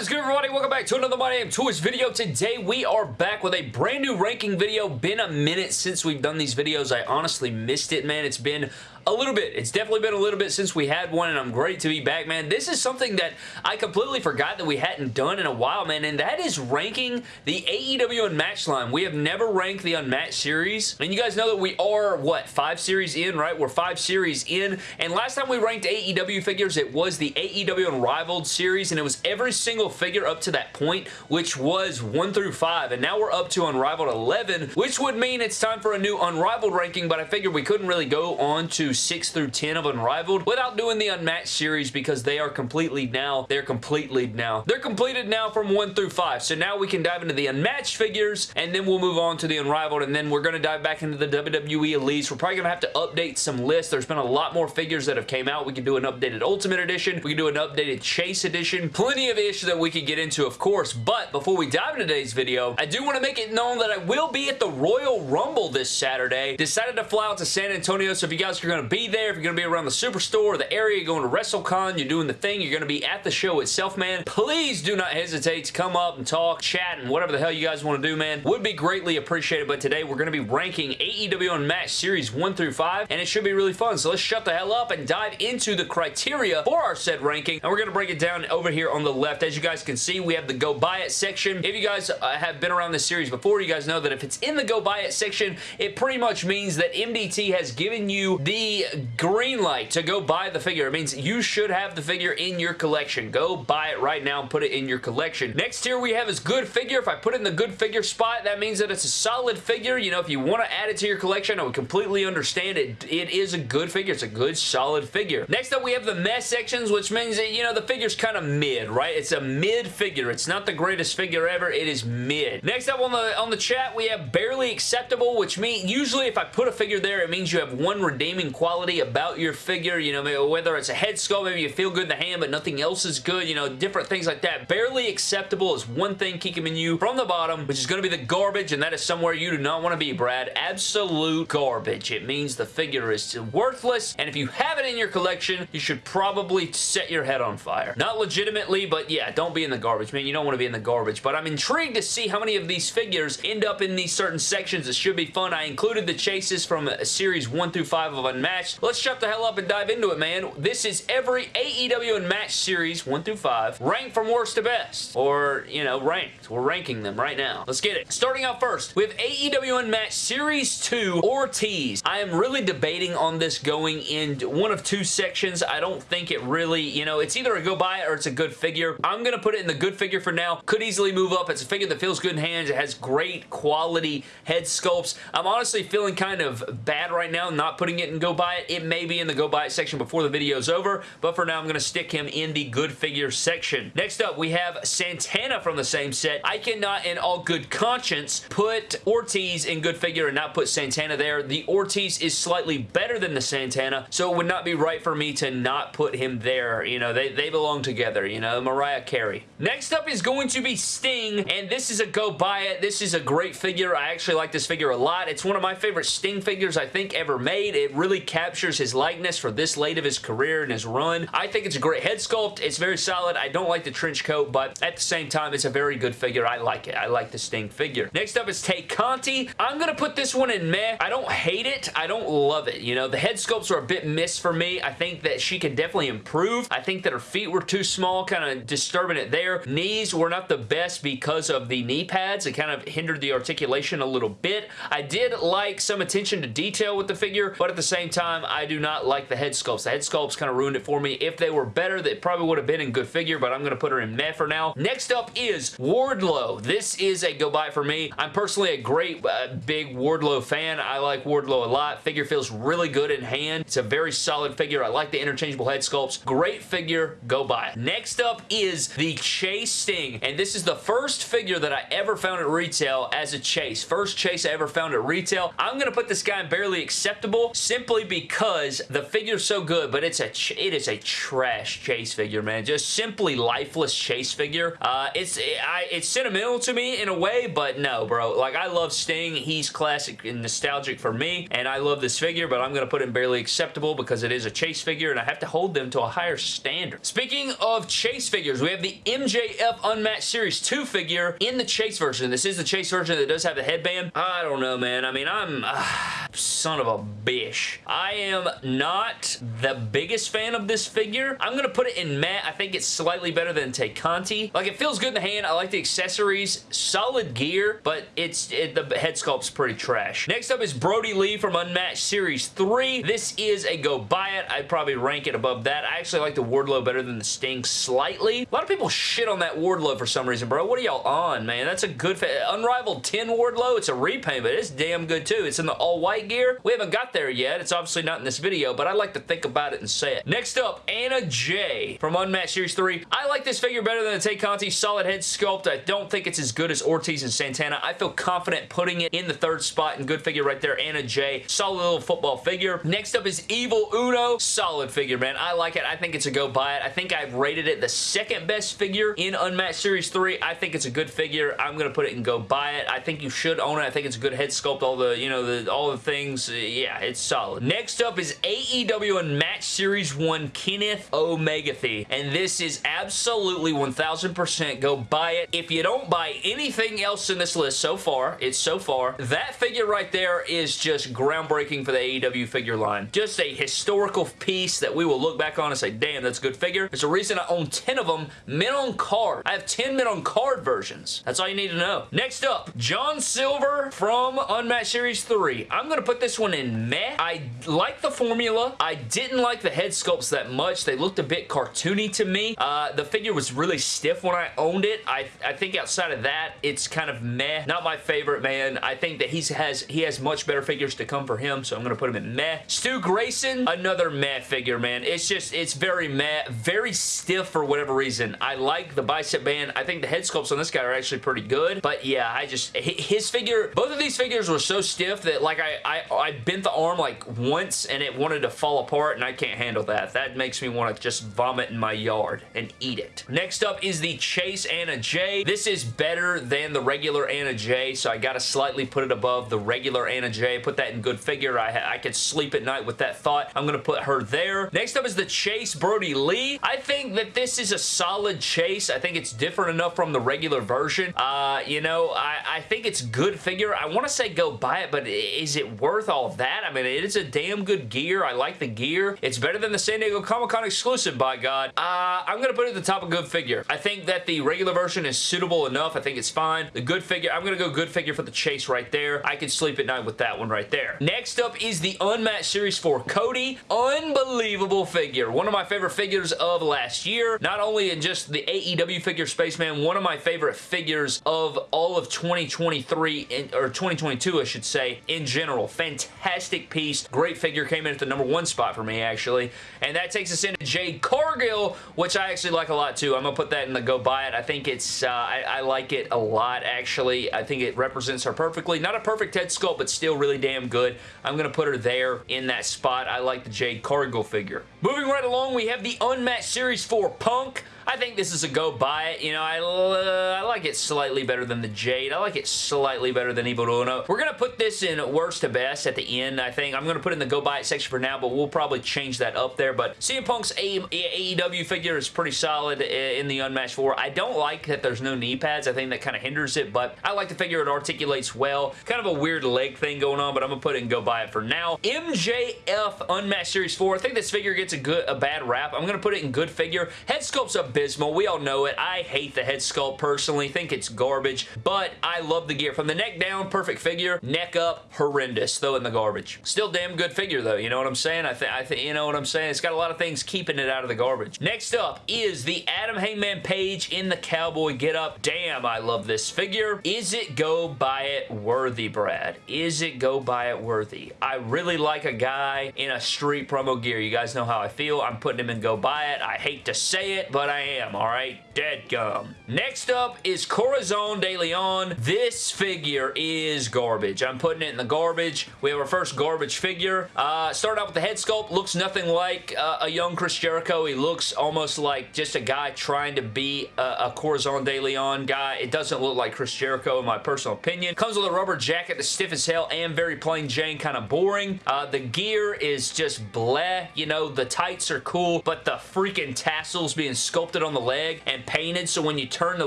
is good, everybody? Welcome back to another My Damn Toys video. Today, we are back with a brand new ranking video. Been a minute since we've done these videos. I honestly missed it, man. It's been a little bit. It's definitely been a little bit since we had one, and I'm great to be back, man. This is something that I completely forgot that we hadn't done in a while, man, and that is ranking the AEW Unmatched line. We have never ranked the Unmatched series, and you guys know that we are, what, five series in, right? We're five series in, and last time we ranked AEW figures, it was the AEW Unrivaled series, and it was every single figure up to that point, which was 1 through 5, and now we're up to Unrivaled 11, which would mean it's time for a new Unrivaled ranking, but I figured we couldn't really go on to 6 through 10 of Unrivaled without doing the Unmatched series because they are completely now, they're completely now, they're completed now from 1 through 5. So now we can dive into the Unmatched figures and then we'll move on to the Unrivaled and then we're going to dive back into the WWE Elites. We're probably going to have to update some lists. There's been a lot more figures that have came out. We can do an updated Ultimate Edition. We can do an updated Chase Edition. Plenty of issues that we could get into, of course. But before we dive into today's video, I do want to make it known that I will be at the Royal Rumble this Saturday. Decided to fly out to San Antonio, so if you guys are going to be there, if you're going to be around the Superstore, the area, you're going to WrestleCon, you're doing the thing, you're going to be at the show itself, man, please do not hesitate to come up and talk, chat, and whatever the hell you guys want to do, man. Would be greatly appreciated, but today we're going to be ranking AEW Unmatched Series 1 through 5, and it should be really fun, so let's shut the hell up and dive into the criteria for our said ranking, and we're going to break it down over here on the left. As you guys can see, we have the Go Buy It section. If you guys uh, have been around this series before, you guys know that if it's in the Go Buy It section, it pretty much means that MDT has given you the green light to go buy the figure. It means you should have the figure in your collection. Go buy it right now and put it in your collection. Next here we have is good figure. If I put it in the good figure spot, that means that it's a solid figure. You know, if you want to add it to your collection, I would completely understand it. It is a good figure. It's a good, solid figure. Next up, we have the mess sections, which means that, you know, the figure's kind of mid, right? It's a mid figure. It's not the greatest figure ever. It is mid. Next up on the on the chat, we have barely acceptable, which means usually if I put a figure there, it means you have one redeeming quality about your figure. You know, whether it's a head sculpt, maybe you feel good in the hand, but nothing else is good. You know, different things like that. Barely acceptable is one thing in you from the bottom, which is going to be the garbage, and that is somewhere you do not want to be, Brad. Absolute garbage. It means the figure is worthless, and if you have it in your collection, you should probably set your head on fire. Not legitimately, but yeah, don't be in the garbage, man. You don't want to be in the garbage, but I'm intrigued to see how many of these figures end up in these certain sections. It should be fun. I included the chases from uh, series 1 through 5 of Unmatched. Let's shut the hell up and dive into it, man. This is every AEW Unmatched series 1 through 5, ranked from worst to best, or, you know, ranked. We're ranking them right now. Let's get it. Starting out first, we have AEW Unmatched Series 2 Ortiz. I am really debating on this going in one of two sections. I don't think it really, you know, it's either a go buy or it's a good figure. I'm going to put it in the good figure for now. Could easily move up. It's a figure that feels good in hands. It has great quality head sculpts. I'm honestly feeling kind of bad right now not putting it in go buy it. It may be in the go buy it section before the video's over, but for now I'm going to stick him in the good figure section. Next up, we have Santana from the same set. I cannot in all good conscience put Ortiz in good figure and not put Santana there. The Ortiz is slightly better than the Santana, so it would not be right for me to not put him there. You know, they, they belong together, you know, Mariah Carey. Next up is going to be Sting, and this is a go buy it. This is a great figure. I actually like this figure a lot. It's one of my favorite Sting figures I think ever made. It really captures his likeness for this late of his career and his run. I think it's a great head sculpt. It's very solid. I don't like the trench coat, but at the same time, it's a very good figure. I like it. I like the Sting figure. Next up is Tay Conti. I'm going to put this one in meh. I don't hate it. I don't love it. You know, the head sculpts are a bit miss for me. I think that she could definitely improve. I think that her feet were too small, kind of disturbing it there. Knees were not the best because of the knee pads. It kind of hindered the articulation a little bit. I did like some attention to detail with the figure, but at the same time, I do not like the head sculpts. The head sculpts kind of ruined it for me. If they were better, they probably would have been in good figure, but I'm going to put her in meh for now. Next up is Wardlow. This is a go buy for me. I'm personally a great uh, big Wardlow fan. I like Wardlow a lot. Figure feels really good in hand. It's a very solid figure. I like the interchangeable head sculpts. Great figure. Go buy. Next up is the Chase Sting, and this is the first figure that I ever found at retail as a chase. First chase I ever found at retail. I'm going to put this guy in barely acceptable simply because the figure's so good, but it's a it is a trash chase figure, man. Just simply lifeless chase figure. Uh, it's I, it's sentimental to me in a way, but no, bro. Like, I love Sting. He's classic and nostalgic for me, and I love this figure, but I'm to put him barely acceptable because it is a chase figure, and I have to hold them to a higher standard. Speaking of chase figures, we have the MJF Unmatched Series 2 figure in the chase version. This is the chase version that does have the headband. I don't know, man. I mean, I'm... Uh, son of a bitch. I am not the biggest fan of this figure. I'm going to put it in matte. I think it's slightly better than Tay Conti. Like, it feels good in the hand. I like the accessories. Solid gear, but it's it, the head sculpt's pretty trash. Next up is Brodie Lee from Unmatched Series 3. This is a go buy it. I'd probably rank it above that. I actually like the Wardlow better than the Sting slightly. A lot of people shit on that Wardlow for some reason, bro. What are y'all on, man? That's a good... Unrivaled 10 Wardlow. It's a repaint, but it's damn good, too. It's in the all-white gear. We haven't got there yet. It's obviously not in this video, but I like to think about it and say it. Next up, Anna Jay from Unmatched Series 3. I like this figure better than the Tay Conti solid head sculpt. I don't think it's as good as Ortiz and Santana. I feel confident putting it in the third spot and good figure right there. Anna Jay, Solid little football figure. Next up is Evil Uno. Solid figure, man. I like it. I think it's a go buy it. I think I've rated it the second best figure in Unmatched Series 3. I think it's a good figure. I'm going to put it and go buy it. I think you should own it. I think it's a good head sculpt. All the, you know, the all the things. Yeah, it's solid. Next up is AEW Unmatched Series 1 Kenny Omegathy. And this is absolutely 1000% go buy it. If you don't buy anything else in this list so far, it's so far, that figure right there is just groundbreaking for the AEW figure line. Just a historical piece that we will look back on and say, damn, that's a good figure. There's a reason I own 10 of them mint on card. I have 10 mint on card versions. That's all you need to know. Next up, John Silver from Unmatched Series 3. I'm going to put this one in meh. I like the formula. I didn't like the head sculpts that much. They looked a bit cartoony to me. Uh, the figure was really stiff when I owned it. I, I think outside of that, it's kind of meh. Not my favorite, man. I think that he has he has much better figures to come for him, so I'm going to put him in meh. Stu Grayson, another meh figure, man. It's just, it's very meh. Very stiff for whatever reason. I like the bicep band. I think the head sculpts on this guy are actually pretty good, but yeah, I just, his figure, both of these figures were so stiff that like I, I, I bent the arm like once and it wanted to fall apart and I can't handle that. That makes me want to just vomit in my yard and eat it. Next up is the Chase Anna Jay. This is better than the regular Anna Jay, so I got to slightly put it above the regular Anna Jay. Put that in good figure. I, I could sleep at night with that thought. I'm going to put her there. Next up is the Chase Brodie Lee. I think that this is a solid chase. I think it's different enough from the regular version. Uh, you know, I, I think it's good figure. I want to say go buy it, but is it worth all that? I mean, it is a damn good gear. I like the gear. It's better than the San Diego Comic-Con exclusive, by God. Uh, I'm going to put it at the top of good figure. I think that the regular version is suitable enough. I think it's fine. The good figure, I'm going to go good figure for the chase right there. I can sleep at night with that one right there. Next up is the Unmatched Series 4 Cody. Unbelievable figure. One of my favorite figures of last year. Not only in just the AEW figure Spaceman, one of my favorite figures of all of 2023, in, or 2022 I should say, in general. Fantastic piece. Great figure. Came in at the number one spot for me actually. And that takes us into Jade Cargill, which I actually like a lot too. I'm going to put that in the go buy it. I think it's, uh, I, I like it a lot actually. I think it represents her perfectly. Not a perfect head sculpt, but still really damn good. I'm going to put her there in that spot. I like the Jade Cargill figure. Moving right along, we have the Unmatched Series 4 Punk. I think this is a go buy it. You know, I, I like it slightly better than the Jade. I like it slightly better than Evil Uno. We're going to put this in worst to best at the end, I think. I'm going to put in the go buy it section for now, but we'll probably change that up there. But CM Punk's AEW figure is pretty solid eh, in the Unmatched 4. I don't like that there's no knee pads. I think that kind of hinders it, but I like the figure. It articulates well. Kind of a weird leg thing going on, but I'm going to put it in go buy it for now. MJF Unmatched Series 4. I think this figure gets a good, a bad rap. I'm going to put it in good figure. Head sculpt's a abysmal. We all know it. I hate the head sculpt personally. Think it's garbage, but I love the gear. From the neck down, perfect figure. Neck up, horrendous. Throw in the garbage. Still damn good figure though. You know what I'm saying? I think, I think, you know what I'm saying? It's got a lot of things keeping it out of the garbage. Next up is the Adam Hangman Page in the cowboy getup. Damn, I love this figure. Is it go buy it worthy, Brad? Is it go buy it worthy? I really like a guy in a street promo gear. You guys know how I feel. I'm putting him in go buy it. I hate to say it, but I Damn, alright? Dead gum. Next up is Corazon de Leon. This figure is garbage. I'm putting it in the garbage. We have our first garbage figure. Uh, start out with the head sculpt. Looks nothing like uh, a young Chris Jericho. He looks almost like just a guy trying to be a, a Corazon de Leon guy. It doesn't look like Chris Jericho in my personal opinion. Comes with a rubber jacket that's stiff as hell and very plain Jane, kind of boring. Uh, the gear is just bleh. You know, the tights are cool, but the freaking tassels being sculpted on the leg and painted so when you turn the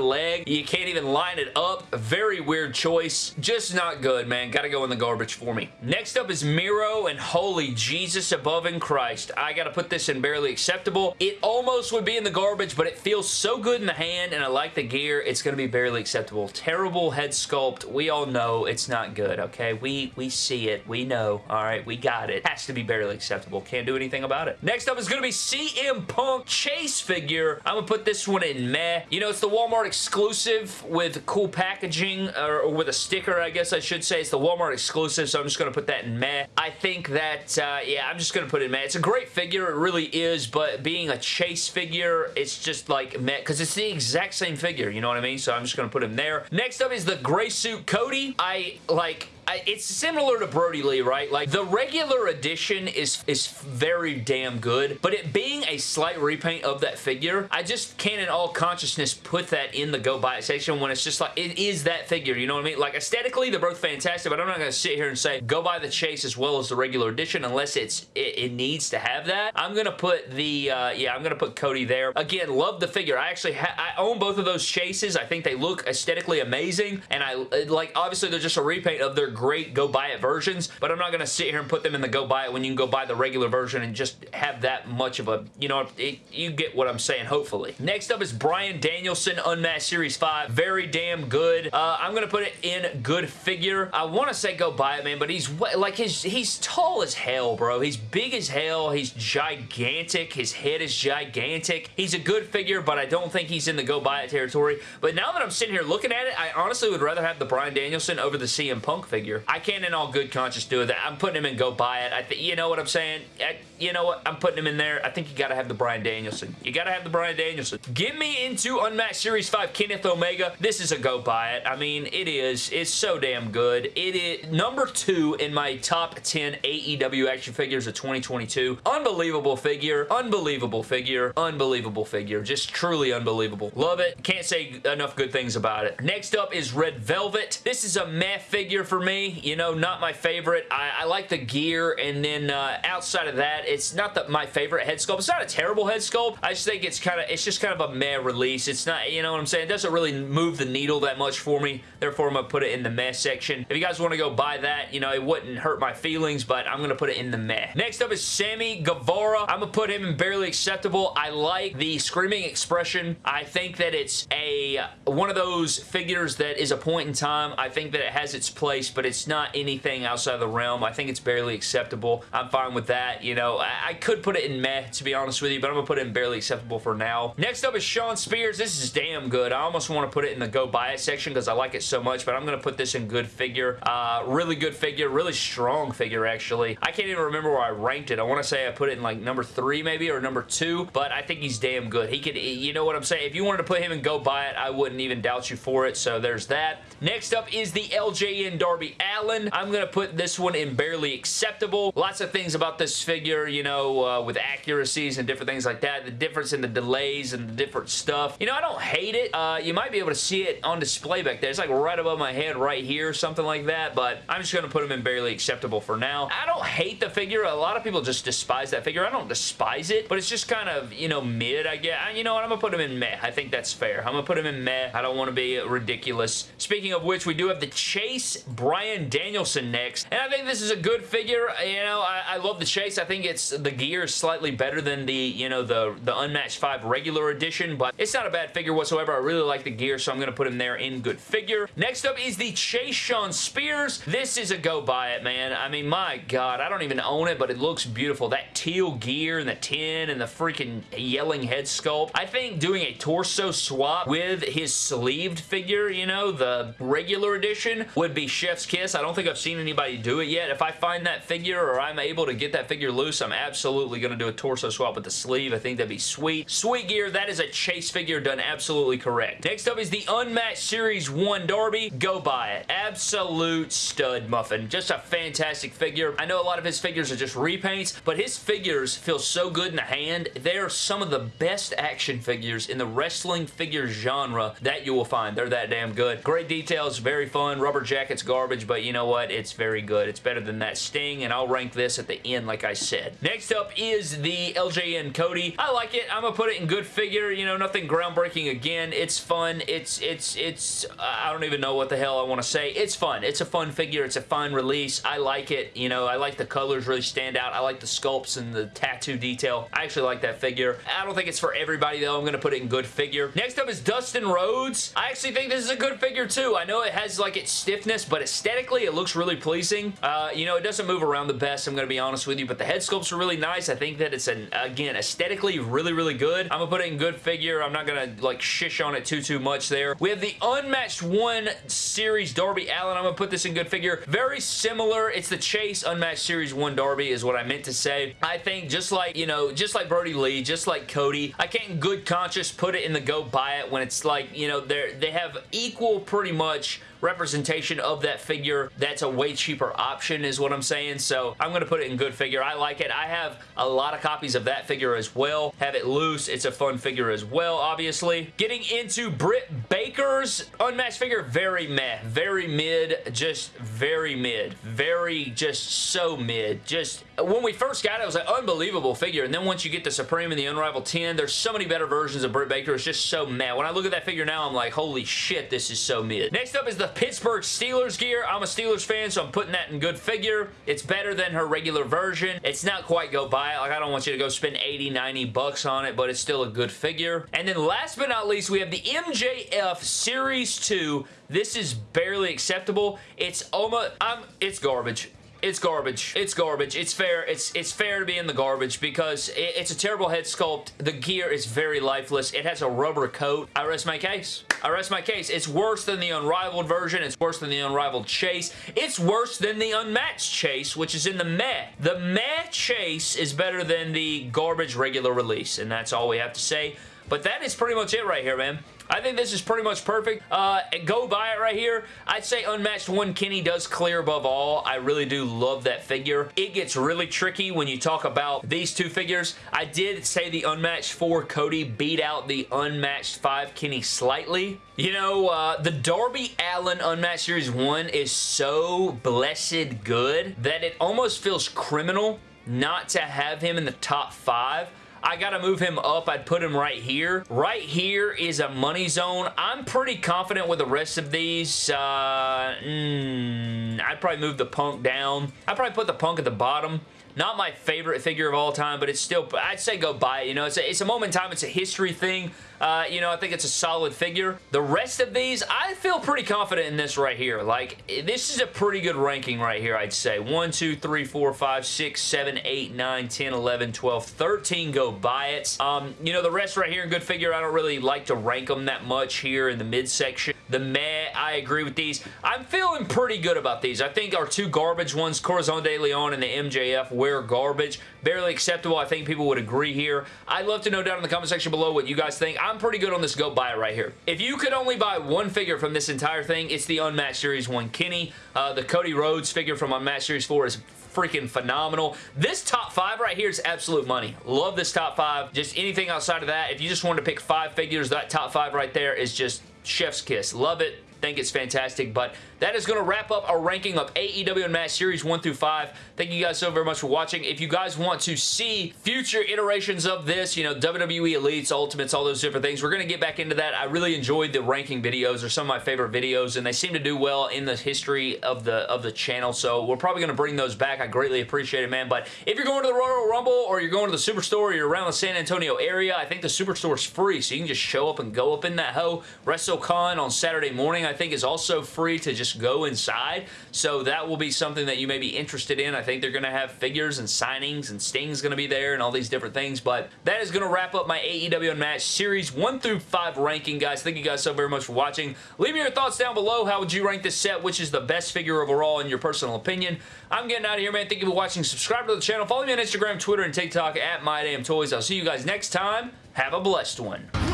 leg, you can't even line it up. Very weird choice. Just not good, man. Gotta go in the garbage for me. Next up is Miro and holy Jesus above in Christ. I gotta put this in barely acceptable. It almost would be in the garbage, but it feels so good in the hand and I like the gear. It's gonna be barely acceptable. Terrible head sculpt. We all know it's not good, okay? We, we see it. We know. All right, we got it. Has to be barely acceptable. Can't do anything about it. Next up is gonna be CM Punk Chase figure. I'm gonna put this one in meh. You know, it's the Walmart exclusive with cool packaging, or, with a sticker, I guess I should say. It's the Walmart exclusive, so I'm just going to put that in meh. I think that, uh, yeah, I'm just going to put it in meh. It's a great figure, it really is, but being a Chase figure, it's just like meh, because it's the exact same figure, you know what I mean? So I'm just going to put him there. Next up is the gray suit Cody. I, like, it's similar to Brodie Lee, right? Like, the regular edition is, is very damn good, but it being a slight repaint of that figure, I just can't in all consciousness put that in the go buy it section when it's just like, it is that figure, you know what I mean? Like, aesthetically, they're both fantastic, but I'm not going to sit here and say, go buy the Chase as well as the regular edition unless it's it, it needs to have that. I'm going to put the, uh, yeah, I'm going to put Cody there. Again, love the figure. I actually I own both of those Chases. I think they look aesthetically amazing, and I, like, obviously, they're just a repaint of their great go buy it versions, but I'm not going to sit here and put them in the go buy it when you can go buy the regular version and just have that much of a, you know, it, you get what I'm saying, hopefully. Next up is Bryan Danielson Unmatched Series 5. Very damn good. Uh, I'm going to put it in good figure. I want to say go buy it, man, but he's, like, his, he's tall as hell, bro. He's big as hell. He's gigantic. His head is gigantic. He's a good figure, but I don't think he's in the go buy it territory. But now that I'm sitting here looking at it, I honestly would rather have the Bryan Danielson over the CM Punk figure. I can't in all good conscience do that. I'm putting him in go buy it. I think you know what I'm saying? I, you know what? I'm putting him in there. I think you got to have the Bryan Danielson. You got to have the Bryan Danielson. Get me into Unmatched Series 5 Kenny Omega. This is a go buy it. I mean, it is. It's so damn good. It is number two in my top 10 AEW action figures of 2022. Unbelievable figure. Unbelievable figure. Unbelievable figure. Just truly unbelievable. Love it. Can't say enough good things about it. Next up is Red Velvet. This is a meh figure for me. You know, not my favorite. I, I like the gear, and then uh, outside of that, it's not the, my favorite head sculpt. It's not a terrible head sculpt. I just think it's kind of, it's just kind of a meh release. It's not, you know what I'm saying? It doesn't really move the needle that much for me. Therefore, I'm going to put it in the meh section. If you guys want to go buy that, you know, it wouldn't hurt my feelings, but I'm going to put it in the meh. Next up is Sammy Guevara. I'm going to put him in barely acceptable. I like the screaming expression. I think that it's a one of those figures that is a point in time. I think that it has its place, but it's not anything outside the realm. I think it's barely acceptable. I'm fine with that. You know, I, I could put it in meh, to be honest with you, but I'm going to put it in barely acceptable for now. Next up is Shawn Spears. This is damn good. I almost want to put it in the go buy it section because I like it so much, but I'm going to put this in good figure. Uh, really good figure. Really strong figure, actually. I can't even remember where I ranked it. I want to say I put it in like number three maybe or number two, but I think he's damn good. He could, you know what I'm saying? If you wanted to put him in go buy it, I wouldn't even doubt you for it, so there's that. Next up is the LJN Darby Allin. I'm going to put this one in barely acceptable. Lots of things about this figure, you know, uh, with accuracies and different things like that. The difference in the delays and the different stuff. You know, I don't hate it. Uh, you might be able to see it on display back there. It's like right above my head right here, something like that, but I'm just going to put them in barely acceptable for now. I don't hate the figure. A lot of people just despise that figure. I don't despise it, but it's just kind of, you know, mid, I guess. You know what? I'm going to put him in meh. I think that's fair. I'm going to put him in meh. I don't want to be ridiculous. Speaking of which, we do have the Chase Bryan Danielson next, and I think this is a good figure. You know, I, I love the Chase. I think it's the gear is slightly better than the, you know, the, the Unmatched 5 regular edition, but it's not a bad figure whatsoever. I really like the gear, so I'm going to put him there in good figure. Next up is the Chase Shawn Spears. This is a go buy it, man. I mean, my God, I don't even own it, but it looks beautiful. That teal gear and the tin and the freaking yelling head sculpt. I think doing a torso swap with his sleeved figure, you know, the regular edition, would be chef's kiss. I don't think I've seen anybody do it yet. If I find that figure or I'm able to get that figure loose, I'm absolutely going to do a torso swap with the sleeve. I think that'd be sweet. Sweet gear, that is a chase figure done absolutely correct. Next up is the Unmatched Series 1 Darby. Go buy it. Absolute stud muffin. Just a fantastic figure. I know a lot of his figures are just repaints, but his figures feel so good in the hand. They're some of the best action figures in the wrestling figure genre that you will find. They're that damn good. Great details, very fun. Rubber jacket's garbage, but you know what? It's very good. It's better than that Sting, and I'll rank this at the end like I said. Next up is the LJN Cody. I like it. I'm gonna put it in good figure. You know, nothing groundbreaking again. It's fun. It's, it's, it's, I don't even know what the hell I want to say. It's fun. It's a fun figure. It's a fun release. I like it. You know, I like the colors really stand out. I like the sculpts and the tattoo detail. I actually like that figure. I don't think it's for everybody though. I'm going to put it in good figure. Next up is Dustin Rhodes. I actually think this is a good figure too. I know it has like its stiffness, but aesthetically it looks really pleasing. Uh, you know, it doesn't move around the best, I'm going to be honest with you, but the head sculpts are really nice. I think that it's, an again, aesthetically really, really good. I'm going to put it in good figure. I'm not going to like shish on it too, too much there. We have the Unmatched 1 Series Darby Allin. I'm going to put this in good figure. Very similar. It's the Chase Unmatched Series 1 Darby is what I meant to say. I think just like, you know, just like Brodie Lee, just like Cody, I can't good conscience put it in the go buy it when it's like, you know, they're, they have equal pretty much representation of that figure that's a way cheaper option is what I'm saying. So I'm going to put it in good figure. I like it. I have a lot of copies of that figure as well. Have it loose. It's a fun figure as well, obviously. Getting into Britt Baker's unmatched figure, very meh. Very mid. Just very mid. Very just so mid. Just when we first got it, it was an unbelievable figure. And then once you get the Supreme and the Unrivaled 10, there's so many better versions of Britt Baker. It's just so mad. When I look at that figure now, I'm like, holy shit, this is so mid. Next up is the Pittsburgh Steelers gear. I'm a Steelers fan, so I'm putting that in good figure. It's better than her regular version. It's not quite go buy it. Like, I don't want you to go spend 80, 90 bucks on it, but it's still a good figure. And then last but not least, we have the MJF Series 2. This is barely acceptable. It's almost, I'm, it's garbage it's garbage. It's garbage. It's fair. It's it's fair to be in the garbage because it, it's a terrible head sculpt. The gear is very lifeless. It has a rubber coat. I rest my case. I rest my case. It's worse than the Unrivaled version. It's worse than the Unrivaled Chase. It's worse than the Unmatched Chase, which is in the meh. The meh Chase is better than the garbage regular release, and that's all we have to say. But that is pretty much it right here, man. I think this is pretty much perfect. Uh, go buy it right here. I'd say Unmatched 1 Kenny does clear above all. I really do love that figure. It gets really tricky when you talk about these two figures. I did say the Unmatched 4 Cody beat out the Unmatched 5 Kenny slightly. You know, uh, the Darby Allin Unmatched Series 1 is so blessed good that it almost feels criminal not to have him in the top 5 I gotta move him up. I'd put him right here. Right here is a money zone. I'm pretty confident with the rest of these. Uh, mm, I'd probably move the Punk down. I'd probably put the Punk at the bottom. Not my favorite figure of all time, but it's still, I'd say go buy it. You know, it's a, it's a moment in time. It's a history thing. Uh, you know, I think it's a solid figure. The rest of these, I feel pretty confident in this right here. Like, this is a pretty good ranking right here, I'd say. 1, 2, 3, 4, 5, 6, 7, 8, 9, 10, 11, 12, 13 go buy it. Um, you know, the rest right here in good figure, I don't really like to rank them that much here in the midsection. The meh, I agree with these. I'm feeling pretty good about these. I think our two garbage ones, Corazon de Leon and the MJF, were garbage. Barely acceptable. I think people would agree here. I'd love to know down in the comment section below what you guys think. I'm pretty good on this go buy it right here. If you could only buy one figure from this entire thing, it's the Unmatched Series 1 Kenny. Uh, the Cody Rhodes figure from Unmatched Series 4 is freaking phenomenal. This top five right here is absolute money. Love this top five. Just anything outside of that, if you just wanted to pick five figures, that top five right there is just chef's kiss. Love it think it's fantastic, but that is going to wrap up our ranking of AEW Unmatched Series 1 through 5. Thank you guys so very much for watching. If you guys want to see future iterations of this, you know, WWE Elites, Ultimates, all those different things, we're going to get back into that. I really enjoyed the ranking videos. They're some of my favorite videos, and they seem to do well in the history of the of the channel, so we're probably going to bring those back. I greatly appreciate it, man, but if you're going to the Royal Rumble or you're going to the Superstore or you're around the San Antonio area, I think the Superstore is free, so you can just show up and go up in that hoe. WrestleCon on Saturday morning, I think is also free to just go inside. So that will be something that you may be interested in. I think they're going to have figures and signings and Sting's going to be there and all these different things. But that is going to wrap up my AEW Unmatched Series 1 through 5 ranking, guys. Thank you guys so very much for watching. Leave me your thoughts down below. How would you rank this set? Which is the best figure overall in your personal opinion? I'm getting out of here, man. Thank you for watching. Subscribe to the channel. Follow me on Instagram, Twitter, and TikTok at MyDamnToys. I'll see you guys next time. Have a blessed one.